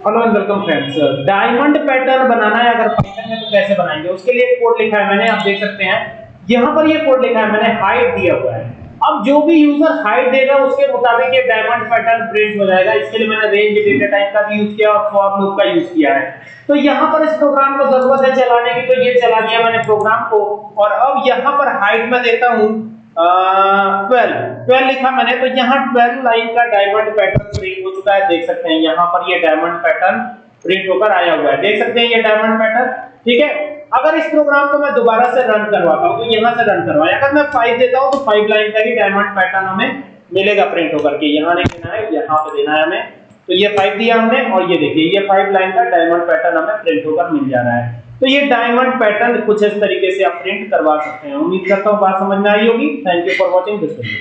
Hello and welcome friends diamond pattern बनाना है, अगर Python में तो कैसे बनाएँगे? उसके लिए कोड लिखा है मैंने, आप देख सकते हैं। यहाँ पर ये कोड लिखा है, मैंने हाइट दिया हुआ है। अब जो भी यूज़र हाइट देगा, उसके मुताबिक ये डायमंड पैटर्न प्रिंट हो जाएगा। इसके लिए मैंने रेंज डेटा टाइप का भी यूज़ किया और फॉर लूप का यूज़ किया है। तो यहाँ पर इस प्रोग्राम को ज़रूरत है चलाने की तो ये चला दिया मैंने प्रोग्राम को। और अब यहाँ पर हाइट में देता हूँ। ट्वेल्व ट्वेल्व लिखा मैंने तो यहाँ ट्वेल्व लाइन का डायमंड पैटर्न प्रिंट हो चुका है। देख सकते हैं, यहाँ पर ये डायमंड पैटर्न प्रिंट होकर आया हुआ है। देख सकते हैं ये डायमंड पैटर्न ठीक है? अगर इस प्रोग्राम को मैं दोबारा से रन करवाता हूँ तो यहाँ से रन करवाया अगर मैं फाइव देता हूँ तो फाइव लाइन का ही डायमंड पैटर्न हमें मिलेगा प्रिंट होकर के। यहाँ नहीं देना है, यहाँ पे देना है हमें। तो ये फाइव दिया हमने, और ये देखिए, ये फाइव लाइन का डायमंड पैटर्न हमें प्रिंट होकर मिल जा रहा है। तो ये डायमंड पैटर्न कुछ इस तरीके से आप प्रिंट करवा सकते हैं। उम्मीद करता हूँ बात समझ में आई होगी। Thank you for watching this video